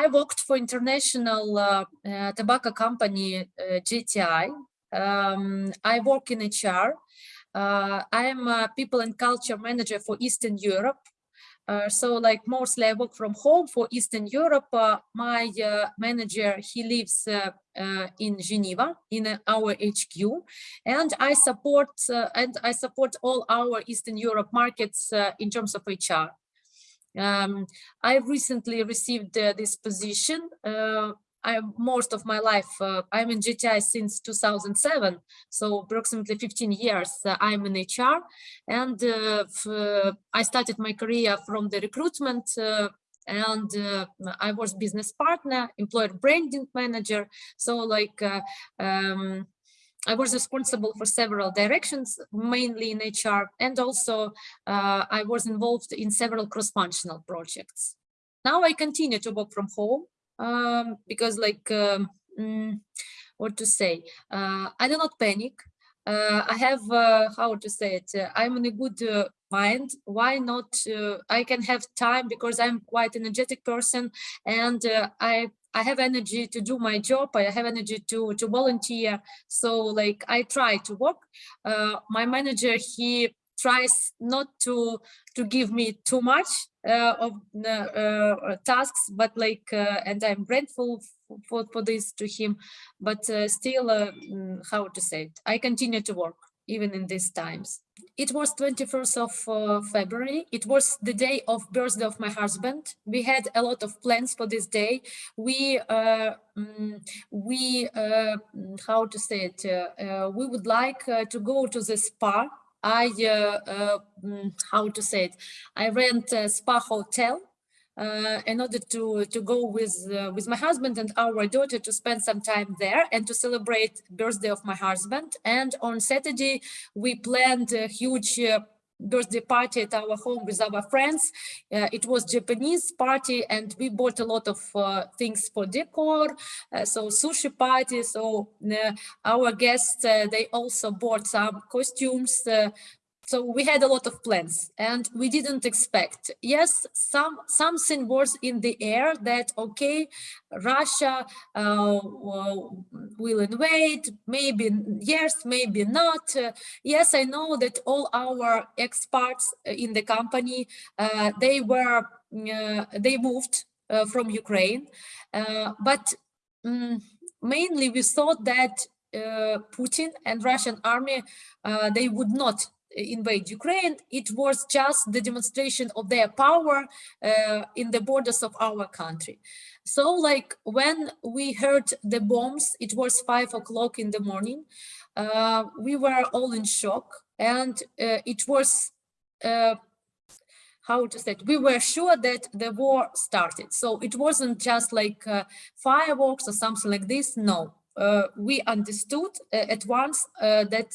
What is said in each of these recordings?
I worked for international uh, uh, tobacco company JTI. Um, I work in HR. I am a people and culture manager for Eastern Europe. Uh, so like mostly I work from home for Eastern Europe. Uh, my uh, manager, he lives in Geneva in our HQ and I support and I support all our Eastern Europe markets in terms of HR. Um, I recently received this position I most of my life uh, I'm in JTI since 2007, so approximately 15 years uh, I'm in HR, and uh, uh, I started my career from the recruitment. Uh, and uh, I was business partner, employer branding manager. So like um, I was responsible for several directions, mainly in HR, and also I was involved in several cross-functional projects. Now I continue to work from home um, because like um, mm, what to say uh, i do not panic uh, i have uh, how to say it uh, i'm in a good uh, mind why not uh, i can have time because i'm quite energetic person and i I have energy to do my job. I have energy to to volunteer. So like I try to work. my manager he tries not to to give me too much uh, of uh, tasks, but like, uh, and I'm grateful for, for this to him, but uh, still, uh, mm, how to say it, I continue to work even in these times. It was 21st of uh, February. It was the day of birthday of my husband. We had a lot of plans for this day. We, um, we, how to say it, we would like to go to the spa I, uh, uh, mm, how to say it, I rent a spa hotel uh, in order to to go with uh, with my husband and our daughter to spend some time there and to celebrate birthday of my husband and on saturday we planned a huge uh, birthday party at our home with our friends. Uh, it was Japanese party and we bought a lot of uh, things for decor. Uh, so sushi party. So uh, our guests, uh, they also bought some costumes so we had a lot of plans and we didn't expect. Yes, some something was in the air that, okay, Russia uh, will invade, maybe yes, maybe not. Uh, yes, I know that all our experts in the company, uh, they were, uh, they moved uh, from Ukraine, uh, but um, mainly we thought that Putin and Russian army, they would not invade Ukraine, it was just the demonstration of their power uh, in the borders of our country. So like when we heard the bombs, it was five o'clock in the morning, uh, we were all in shock and uh, it was, uh, how to say it, we were sure that the war started. So it wasn't just like uh, fireworks or something like this, no. uh, we understood uh, at once uh, that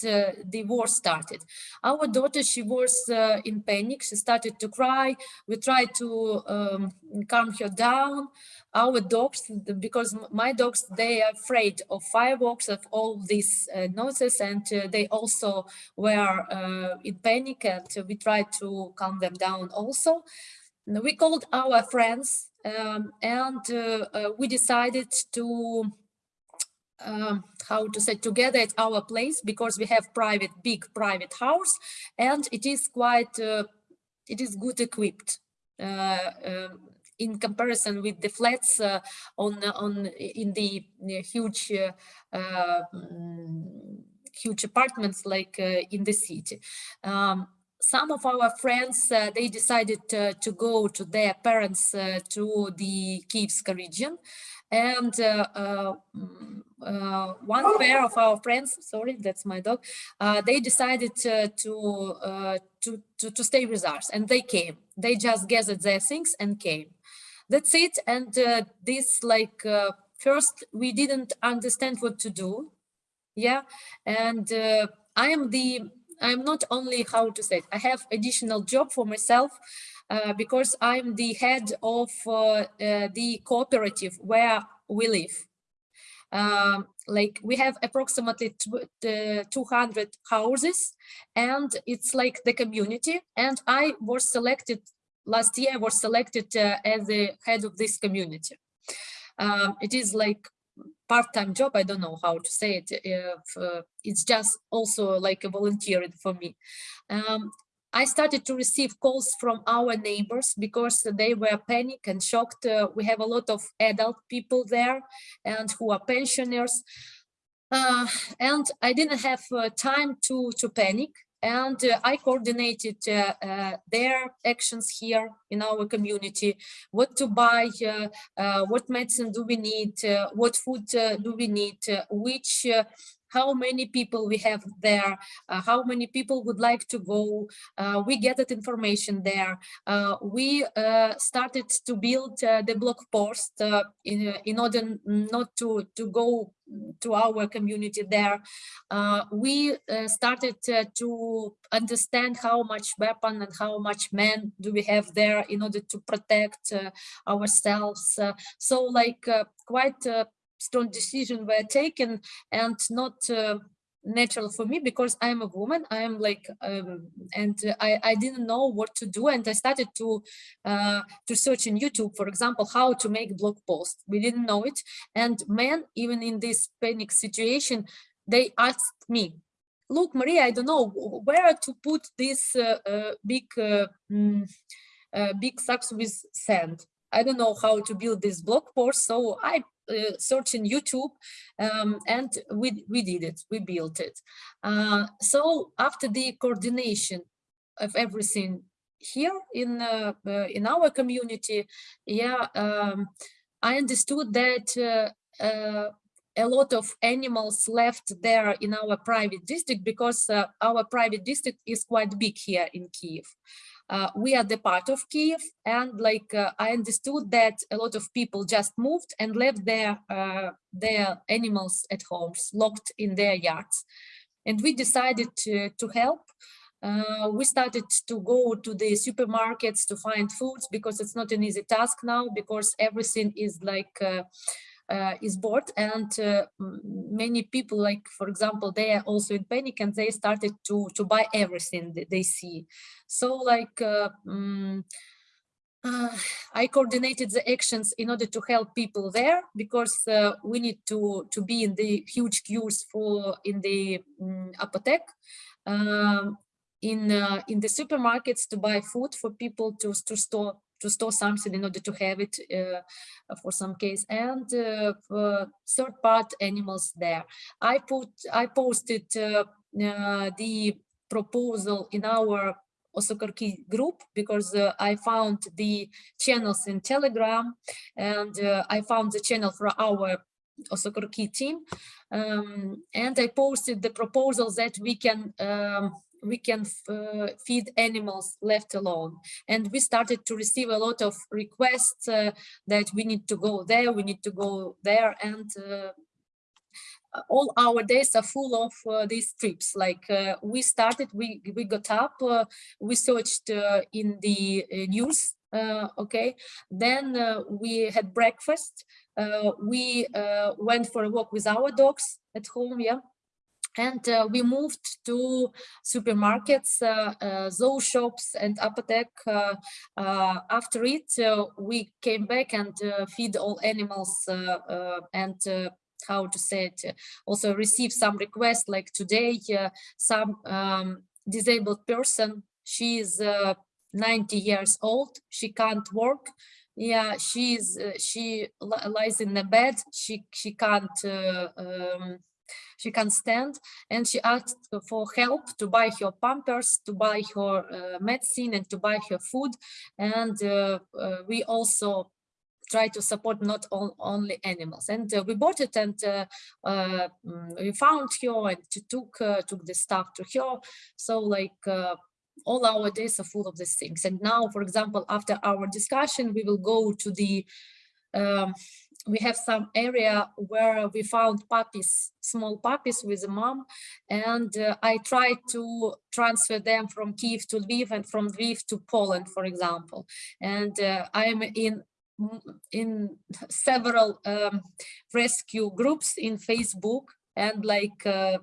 the war started. Our daughter, she was in panic. She started to cry. We tried to um, calm her down. Our dogs, because my dogs, they are afraid of fireworks, of all these uh, noises, and uh, they also were uh, in panic, and we tried to calm them down also. We called our friends, um, and we decided to um, how to say together at our place because we have private big private house and it is quite uh, it is good equipped uh, um, in comparison with the flats uh, on on in the huge uh, uh, mm, huge apartments like uh, in the city. Um, some of our friends, uh, they decided uh, to go to their parents uh, to the Kievska region. And mm, uh, one pair of our friends, sorry, that's my dog, uh, they decided uh, to, to, to, to, stay with us and they came. They just gathered their things and came. That's it. And this like, first, we didn't understand what to do. Yeah. And I am the, I'm not only how to say it, I have additional job for myself uh, because I'm the head of uh, uh, the cooperative where we live. Um, like we have approximately 200 houses and it's like the community. And I was selected last year I was selected uh, as the head of this community. Um, it is like part-time job. I don't know how to say it. If, uh, it's just also like a volunteering for me. Um, I started to receive calls from our neighbors because they were panicked and shocked. Uh, we have a lot of adult people there and who are pensioners. Uh, and I didn't have uh, time to, to panic and uh, I coordinated uh, uh, their actions here in our community, what to buy, what medicine do we need, what food do we need, which how many people we have there, uh, how many people would like to go. Uh, we get that information there. Uh, we started to build the block post in, in order not to, to go to our community there. Uh, we uh, started uh, to understand how much weapon and how much men do we have there in order to protect ourselves. so like quite strong decision were taken and not uh, natural for me because I'm a woman. I'm like, um, and I, I didn't know what to do. And I started to, uh, to search in YouTube, for example, how to make block posts. We didn't know it. And men, even in this panic situation, they asked me, look, Maria, I don't know where to put this uh, uh, big, uh, mm, uh, big sacks with sand. I don't know how to build this block post. So I uh, search in YouTube um, and we, we did it, we built it. Uh, so after the coordination of everything here in uh, uh in our community, yeah, um, I understood that uh, uh, a lot of animals left there in our private district because our private district is quite big here in Kiev uh, we are the part of Kiev and like uh, I understood that a lot of people just moved and left their uh, their animals at homes locked in their yards. And we decided to, to help. Uh, we started to go to the supermarkets to find foods because it's not an easy task now because everything is like uh, is bored. And uh, many people like for example they are also in panic and they started to to buy everything that they see. So like um, uh, I coordinated the actions in order to help people there because uh, we need to to be in the huge queues for in the um, apothec in uh, in the supermarkets to buy food for people to to store to store something in order to have it uh, for some case. And uh, third part animals there. I put i posted uh, uh, the proposal in our Osokorki group because uh, I found the channels in Telegram and uh, I found the channel for our Osokorki team um, and I posted the proposal that we can um, we can uh, feed animals left alone. And we started to receive a lot of requests uh, that we need to go there, we need to go there. And uh, all our days are full of uh, these trips. Like uh, we started, we, we got up, uh, we searched in the news, okay. Then we had breakfast. we went for a walk with our dogs at home, yeah and uh, we moved to supermarkets, uh, uh, zoo shops and apothec. Uh, uh, after it, uh, we came back and feed all animals and how to say it, also receive some requests like today, some um, disabled person, she is 90 years old, she can't work, yeah she's uh, she lies in the bed she she can't uh, um, she can't stand and she asked for help to buy her pampers, to buy her uh, medicine and to buy her food. And uh, uh, we also try to support not all, only animals. And uh, we bought it and uh, uh, we found her and took, took the stuff to her. So like all our days are full of these things. And now, for example, after our discussion, we will go to the um, we have some area where we found puppies, small puppies with a mom, and uh, I tried to transfer them from Kiev to Lviv and from Lviv to Poland, for example. And uh, I am in in several um, rescue groups in Facebook and like uh,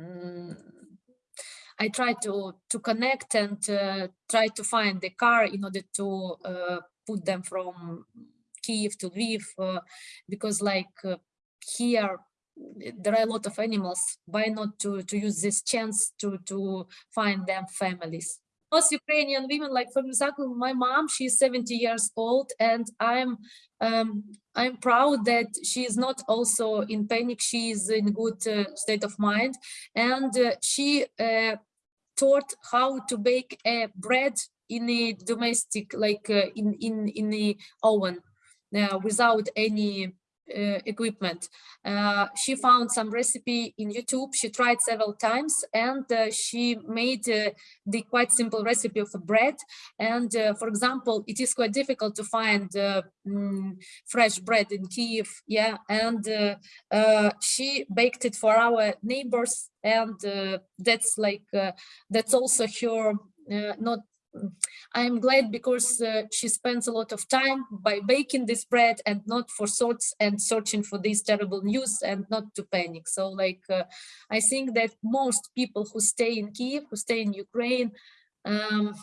mm, I try to to connect and uh, try to find the car in order to uh, put them from Kiev to Lviv uh, because like uh, here there are a lot of animals. Why not to to use this chance to to find them families most Ukrainian women, like for example, my mom, she's 70 years old, and I'm um, I'm proud that she is not also in panic. She is in good uh, state of mind, and uh, she uh, taught how to bake a bread in a domestic, like uh, in in in the oven, uh, without any equipment. Uh, she found some recipe in YouTube. She tried several times and uh, she made the quite simple recipe of bread. And for example, it is quite difficult to find mm, fresh bread in Kiev. Yeah, and she baked it for our neighbors and that's like that's also her uh, not I'm glad because uh, she spends a lot of time by baking this bread and not for sorts and searching for this terrible news and not to panic. So like, uh, I think that most people who stay in Kiev, who stay in Ukraine, um,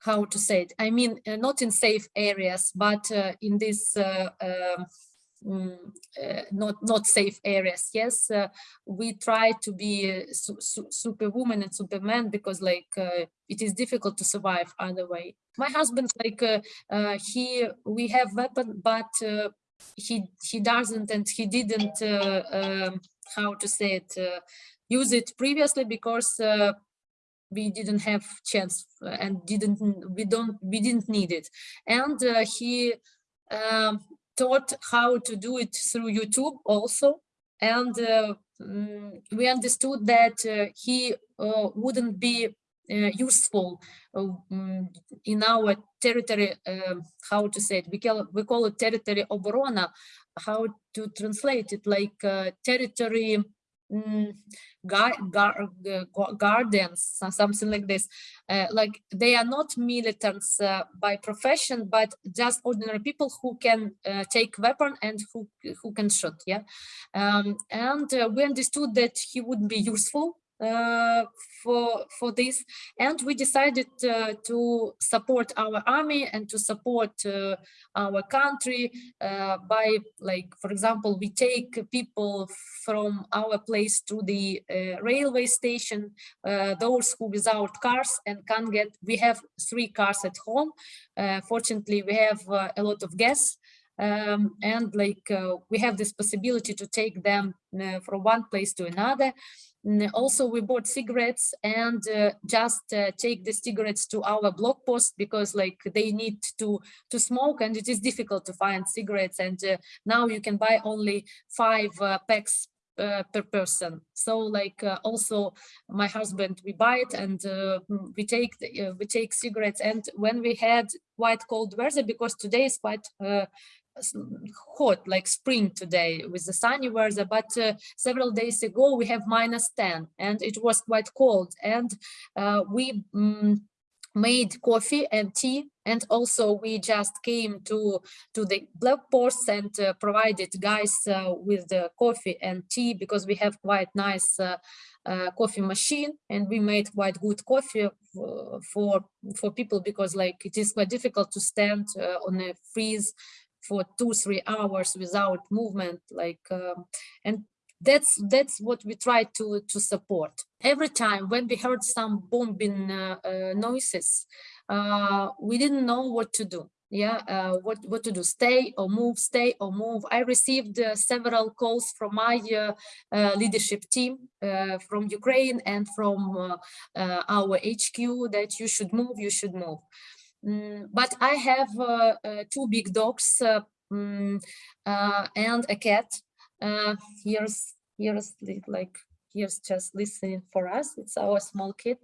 how to say it, I mean, uh, not in safe areas, but uh, in this uh, um, uh, not not safe areas. Yes uh, we try to be su su superwoman and superman because like uh, it is difficult to survive other way. My husband like uh, uh, he we have weapon but uh, he he doesn't and he didn't um, how to say it use it previously because we didn't have chance and didn't we don't we didn't need it. And he um, taught how to do it through YouTube also. And uh, mm, we understood that uh, he uh, wouldn't be useful um, in our territory, how to say it, we call, we call it territory oborona, how to translate it, like territory mm, gar, gar, guardians, something like this. Uh, like they are not militants uh, by profession, but just ordinary people who can uh, take weapon and who who can shoot. Yeah, um, and uh, we understood that he would be useful uh, for for this. And we decided uh, to support our army and to support uh, our country uh, by like for example we take people from our place to the uh, railway station uh, those who without cars and can't get we have three cars at home. Fortunately we have a lot of gas um, and like we have this possibility to take them from one place to another also we bought cigarettes and uh, just uh, take the cigarettes to our block post because like they need to to smoke and it is difficult to find cigarettes and uh, now you can buy only five uh, packs uh, per person. So like uh, also my husband we buy it and we take the, we take cigarettes and when we had quite cold weather because today is quite hot like spring today with the sunny weather but uh, several days ago we have minus 10 and it was quite cold and uh, we um, made coffee and tea and also we just came to to the block posts and uh, provided guys uh, with the coffee and tea because we have quite nice uh, uh coffee machine and we made quite good coffee for for people because like it is quite difficult to stand uh, on a freeze for two three hours without movement like um, and that's that's what we try to to support. Every time when we heard some bombing uh, uh, noises uh, we didn't know what to do. Yeah uh, what what to do stay or move stay or move. I received uh, several calls from my uh, leadership team from ukraine and from our hq that you should move you should move Mm, but I have uh, uh, two big dogs um, and a cat. here's here's like here's just listening for us. It's our small kid.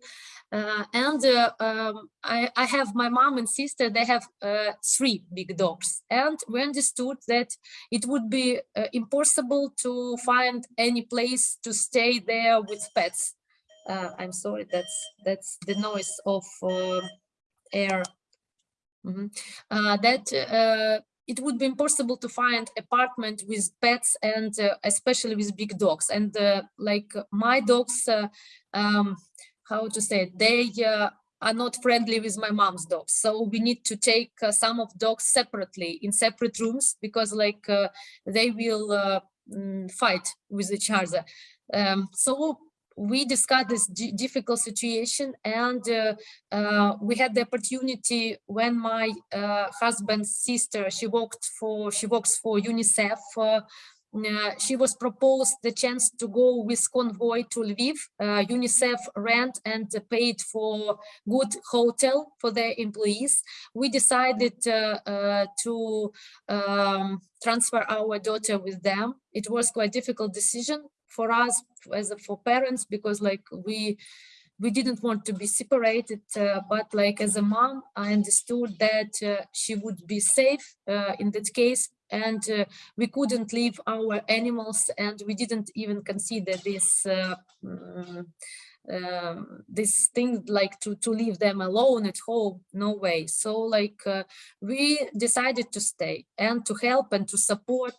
Uh, and uh, um, I, I, have my mom and sister, they have uh, three big dogs. And we understood that it would be impossible to find any place to stay there with pets. I'm sorry, that's that's the noise of air Mm -hmm. uh, that uh, it would be impossible to find apartment with pets and uh, especially with big dogs. And uh, like my dogs, uh, um, how to say it, they uh, are not friendly with my mom's dogs. So we need to take some of dogs separately in separate rooms because like they will mm, fight with each other. Um, so we discussed this difficult situation and uh, uh, we had the opportunity when my uh, husband's sister she worked for she works for unicef uh, uh, she was proposed the chance to go with convoy to Lviv. Uh, UNICEF rent and paid for good hotel for their employees. We decided to um, transfer our daughter with them. It was quite difficult decision for us as a, for parents because like we we didn't want to be separated, uh, but like as a mom, I understood that uh, she would be safe uh, in that case and uh, we couldn't leave our animals and we didn't even consider this uh, mm, um, this thing like to to leave them alone at home no way. So like uh, we decided to stay and to help and to support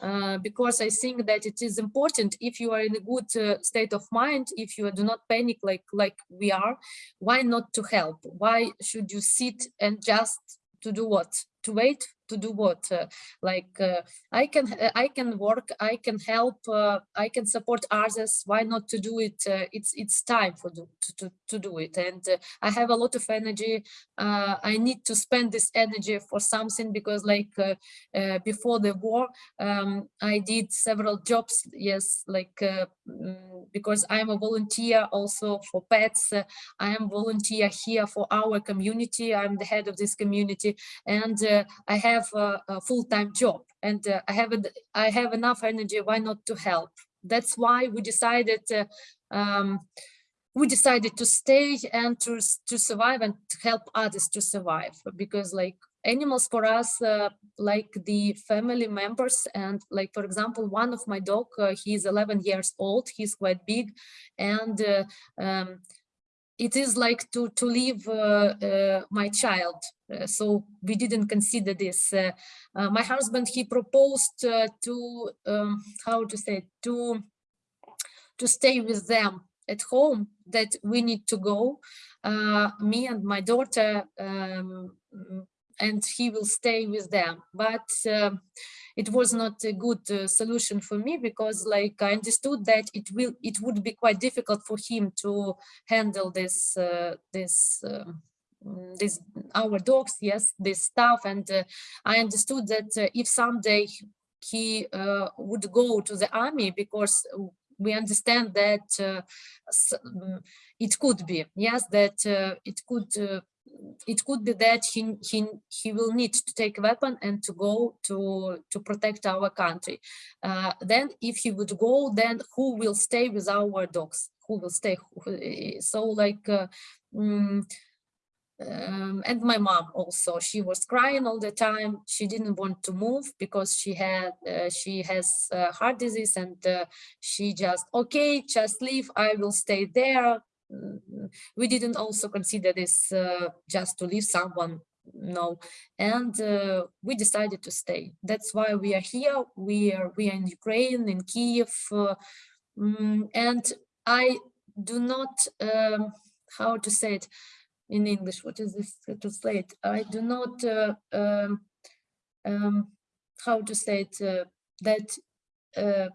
uh, because I think that it is important if you are in a good uh, state of mind, if you do not panic like like we are, why not to help? Why should you sit and just to do what? To wait to do what uh, like uh, i can uh, i can work i can help uh, i can support others why not to do it uh, it's it's time for do, to, to, do it. And uh, i have a lot of energy i need to spend this energy for something because like before the war um, i did several jobs yes like mm, because i'm a volunteer also for pets i am volunteer here for our community i'm the head of this community. And i have have a, a full-time job and uh, I have a, I have enough energy. Why not to help? That's why we decided uh, um, we decided to stay and to to survive and to help others to survive because like animals for us uh, like the family members and like for example one of my dog uh, he's 11 years old he's quite big and uh, um, it is like to to leave uh, uh, my child so we didn't consider this. Uh, uh, my husband he proposed uh, to um, how to say to to stay with them at home that we need to go. Me and my daughter um, and he will stay with them. But um, it was not a good uh, solution for me because like I understood that it will it would be quite difficult for him to handle this uh, this um, this our dogs yes this stuff and uh, I understood that uh, if someday he uh, would go to the army because we understand that uh, mm, it could be yes that it could it could be that he, he, he will need to take a weapon and to go to, to protect our country. Uh, then if he would go, then who will stay with our dogs? Who will stay? So like, uh, um, um, and my mom also she was crying all the time. She didn't want to move because she had uh, she has uh, heart disease and uh, she just okay just leave i will stay there. Mm, we didn't also consider this uh, just to leave someone no. And uh, we decided to stay. That's why we are here. We are we are in ukraine in kiev uh, um, and i do not um, how to say it in english what is this to translate i do not uh, um, um, how to say it uh, that uh,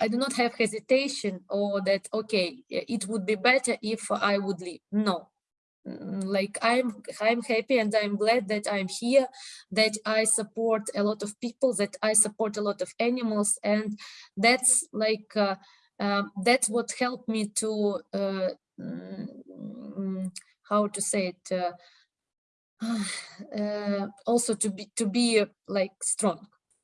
I do not have hesitation or that, okay, it would be better if I would leave. No, mm, like I'm I'm happy and I'm glad that I'm here, that I support a lot of people, that I support a lot of animals. And that's like, uh, uh, that's what helped me to, uh, mm, how to say it, uh, uh, also to be to be like strong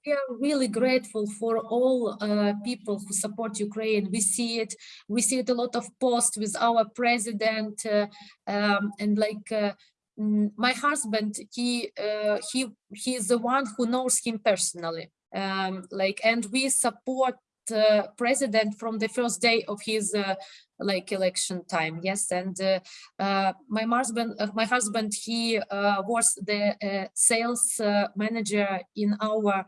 we are really grateful for all uh, people who support Ukraine. We see it, we see it a lot of posts with our president uh, um, and like uh, mm, my husband, he uh, he he is the one who knows him personally. Um, like and we support uh, president from the first day of his uh, like election time yes and uh, uh, my husband uh, my husband he uh, was the uh, sales uh, manager in our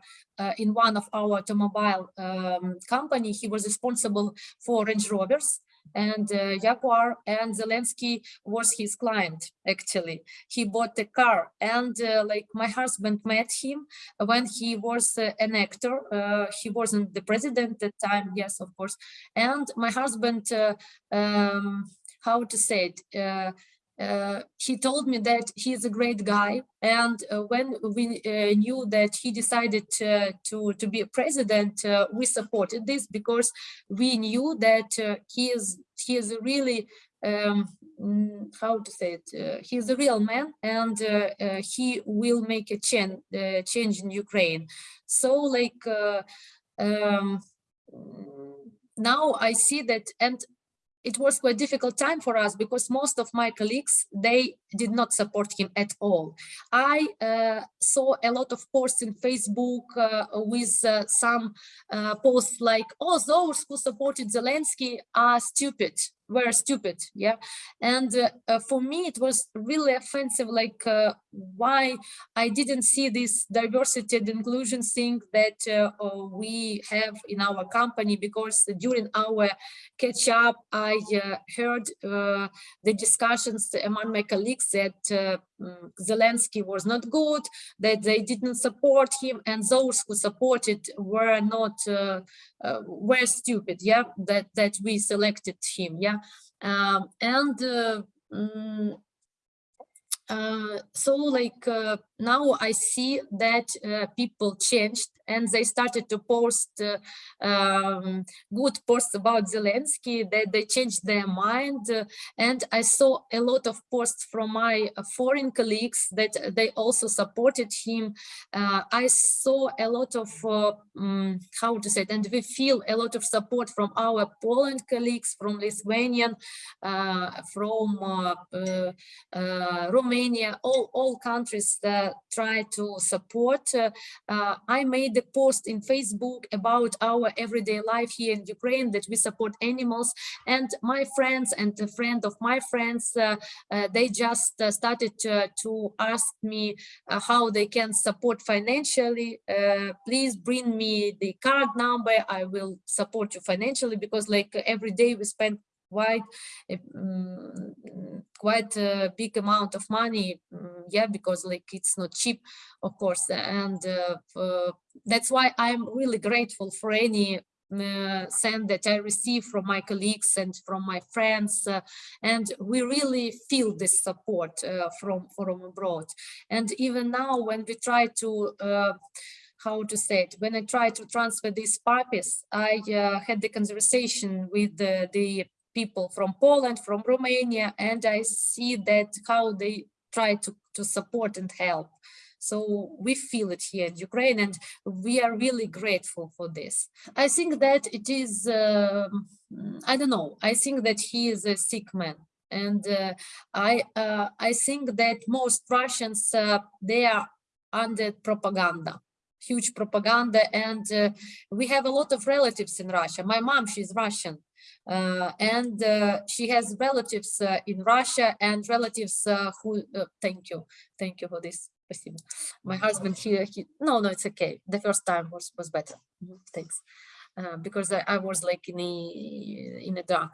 in one of our automobile um, company. He was responsible for range rovers and uh, Jaguar, and Zelensky was his client. Actually, he bought a car, and uh, like my husband met him when he was uh, an actor. Uh, he wasn't the president at the time, yes, of course. And my husband, uh, um, how to say it? Uh, he told me that he is a great guy and uh, when we uh, knew that he decided to to be a president uh, we supported this because we knew that uh, he is he is a really um, mm, how to say it uh, is a real man and he will make a change change in ukraine. So like um, now i see that and it was quite difficult time for us because most of my colleagues they did not support him at all. I uh, saw a lot of posts in facebook uh, with uh, some uh, posts like oh those who supported zelensky are stupid were stupid yeah? And uh, uh, for me it was really offensive like why i didn't see this diversity and inclusion thing that we have in our company because during our catch up i heard the discussions among my colleagues that mm, Zelensky was not good, that they didn't support him, and those who supported were not uh, were stupid yeah that that we selected him yeah. Um, and uh, mm, uh, so like uh, now I see that uh, people changed and they started to post uh, um, good posts about Zelensky, that they changed their mind. Uh, and I saw a lot of posts from my foreign colleagues that they also supported him. Uh, I saw a lot of, um, how to say it, and we feel a lot of support from our Poland colleagues, from Lithuanian, from Romania, all, all countries that try to support. I made the post in Facebook about our everyday life here in Ukraine, that we support animals. And my friends and a friend of my friends, uh, uh, they just uh, started to, to, ask me how they can support financially. Please bring me the card number. I will support you financially because like every day we spend quite um, quite a big amount of money um, yeah because like it's not cheap of course and uh, uh, that's why i'm really grateful for any uh, send that I receive from my colleagues and from my friends, uh, and we really feel this support uh, from from abroad. And even now, when we try to uh, how to say it, when I try to transfer these puppies, I uh, had the conversation with the, the people from Poland, from Romania, and I see that how they try to, to support and help. So we feel it here in Ukraine and we are really grateful for this. I think that it is, uh, I don't know, I think that he is a sick man. And uh, I, uh, I think that most Russians, uh, they are under propaganda huge propaganda and uh, we have a lot of relatives in Russia. My mom, she's Russian and uh, she has relatives uh, in Russia and relatives who, thank you, thank you for this. My husband here, he, no, no, it's okay. The first time was, was better. Mm -hmm. Thanks. because I, I was like in a, in a dark.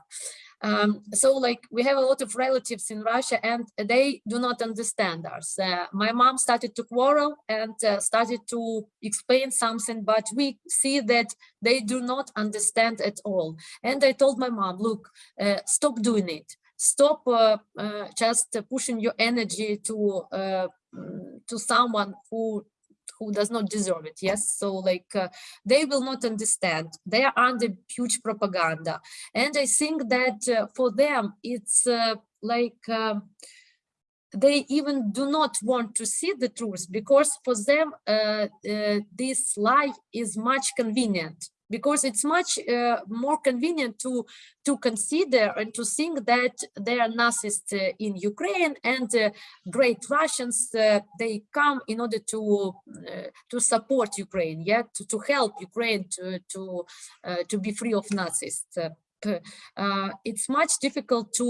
Um, so like we have a lot of relatives in Russia and they do not understand us. Uh, my mom started to quarrel and uh, started to explain something, but we see that they do not understand at all. And I told my mom, look, uh, stop doing it. Stop uh, uh, just pushing your energy to uh, to someone who who does not deserve it yes? So like uh, they will not understand. They are under huge propaganda. And i think that uh, for them it's uh, like um, they even do not want to see the truth because for them uh, uh, this lie is much convenient because it's much uh, more convenient to to consider and to think that there are Nazis uh, in Ukraine and uh, great Russians uh, they come in order to uh, to support Ukraine, yeah, to, to help Ukraine to to uh, to be free of Nazis. it's much difficult to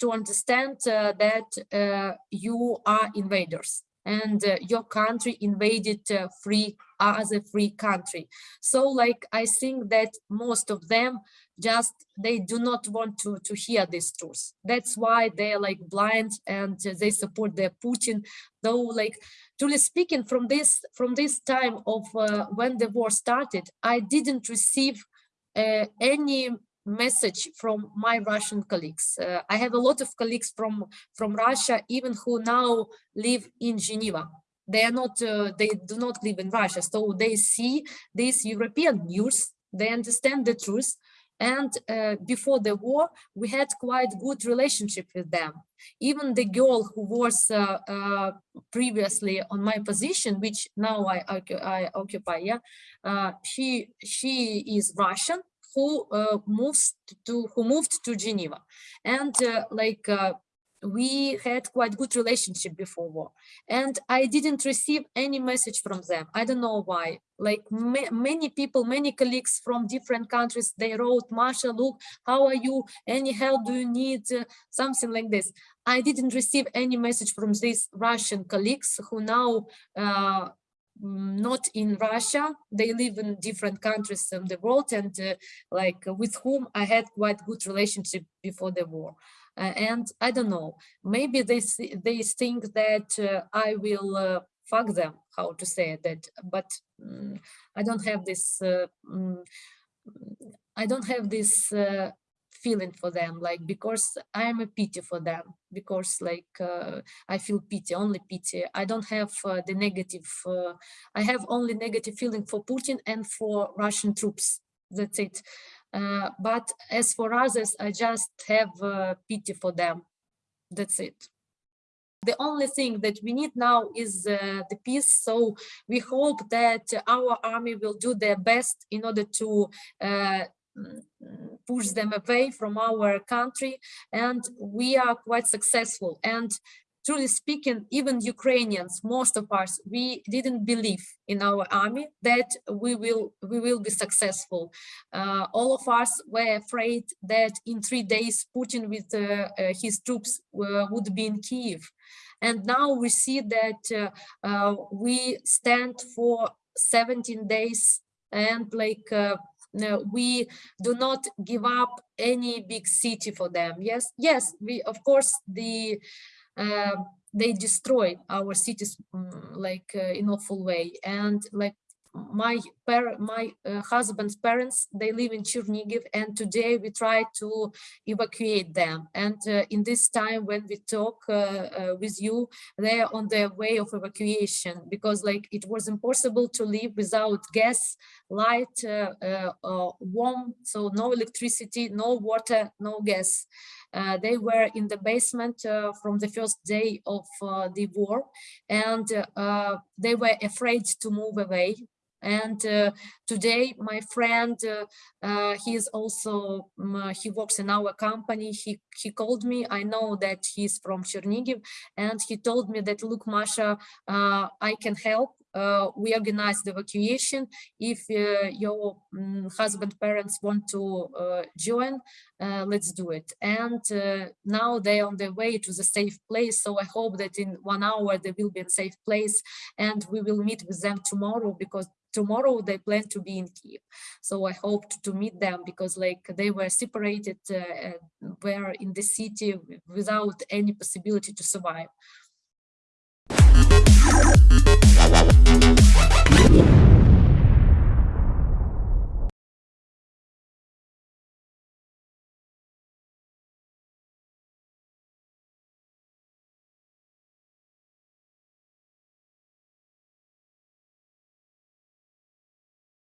to understand that you are invaders and uh, your country invaded uh, free other free country. So like I think that most of them just they do not want to to hear this truth. That's why they're like blind and uh, they support their Putin. Though like truly speaking, from this from this time of uh, when the war started, I didn't receive uh, any message from my Russian colleagues. Uh, I have a lot of colleagues from, from Russia, even who now live in Geneva. They are not, uh, they do not live in Russia. So they see this European news, they understand the truth. And uh, before the war, we had quite good relationship with them. Even the girl who was uh, uh, previously on my position, which now I, I occupy, yeah, uh, she she is Russian, who uh, moves to who moved to Geneva, and uh, like uh, we had quite good relationship before war. And i didn't receive any message from them. I don't know why. Like ma many people many colleagues from different countries they wrote masha look how are you? Any help do you need? Uh, something like this. I didn't receive any message from these russian colleagues who now uh, not in Russia. They live in different countries in the world and uh, like with whom I had quite good relationship before the war. Uh, and I don't know, maybe they they think that uh, I will uh, fuck them, how to say that, but um, I don't have this, um, I don't have this uh, feeling for them like because i am a pity for them because like uh, i feel pity only pity. I don't have uh, the negative uh, i have only negative feeling for putin and for russian troops. That's it. Uh, but as for others i just have uh, pity for them. That's it. The only thing that we need now is uh, the peace. So we hope that our army will do their best in order to push them away from our country and we are quite successful. And truly speaking even ukrainians most of us we didn't believe in our army that we will we will be successful. Uh, all of us were afraid that in three days putin with uh, uh, his troops uh, would be in kiev and now we see that uh, uh, we stand for 17 days and like we do not give up any big city for them. Yes yes we of course the uh, they destroy our cities um, like uh, in awful way. And like my my uh, husband's parents they live in Chernigiv and today we try to evacuate them. And uh, in this time when we talk uh, uh with you they are on their way of evacuation because like it was impossible to live without gas light uh, uh, warm so no electricity no water no gas. They were in the basement from the first day of the war and they were afraid to move away and uh, today my friend uh, uh, he is also um, he works in our company he he called me i know that he's from chernigiv and he told me that look masha i can help uh, we organize the evacuation. If uh, your um, husband parents want to uh, join, let's do it. And now they're on their way to the safe place. So I hope that in one hour they will be in safe place and we will meet with them tomorrow because tomorrow they plan to be in Kiev. So I hoped to, meet them because like they were separated, uh, were in the city without any possibility to survive.